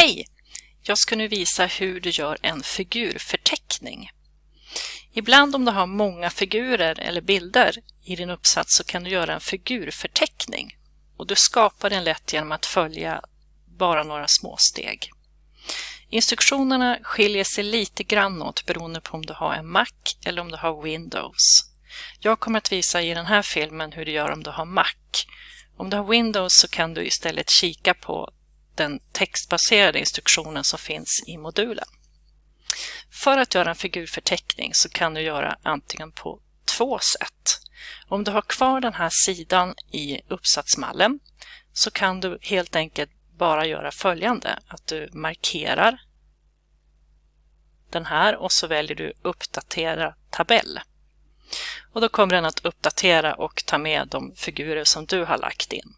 Hej! Jag ska nu visa hur du gör en figurförteckning. Ibland om du har många figurer eller bilder i din uppsats så kan du göra en figurförteckning. Och du skapar den lätt genom att följa bara några små steg. Instruktionerna skiljer sig lite grann åt beroende på om du har en Mac eller om du har Windows. Jag kommer att visa i den här filmen hur du gör om du har Mac. Om du har Windows så kan du istället kika på den textbaserade instruktionen som finns i modulen. För att göra en figurförteckning så kan du göra antingen på två sätt. Om du har kvar den här sidan i uppsatsmallen så kan du helt enkelt bara göra följande, att du markerar den här och så väljer du uppdatera tabell. Och då kommer den att uppdatera och ta med de figurer som du har lagt in.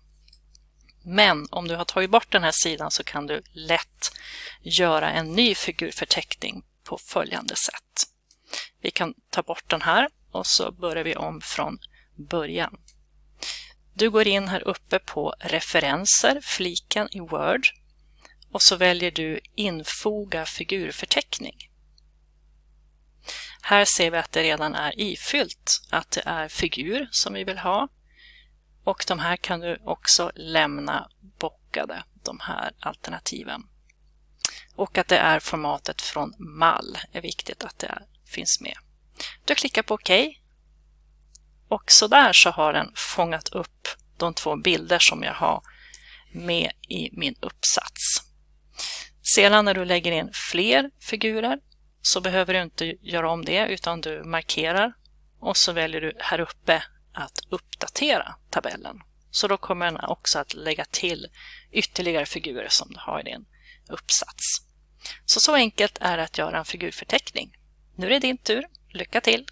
Men om du har tagit bort den här sidan så kan du lätt göra en ny figurförteckning på följande sätt. Vi kan ta bort den här och så börjar vi om från början. Du går in här uppe på referenser, fliken i Word och så väljer du infoga figurförteckning. Här ser vi att det redan är ifyllt, att det är figur som vi vill ha. Och de här kan du också lämna bockade, de här alternativen. Och att det är formatet från mall är viktigt att det finns med. Du klickar på OK. Och så där så har den fångat upp de två bilder som jag har med i min uppsats. Sedan när du lägger in fler figurer så behöver du inte göra om det utan du markerar och så väljer du här uppe att uppdatera tabellen. Så då kommer den också att lägga till ytterligare figurer som du har i din uppsats. Så så enkelt är det att göra en figurförteckning. Nu är det din tur. Lycka till!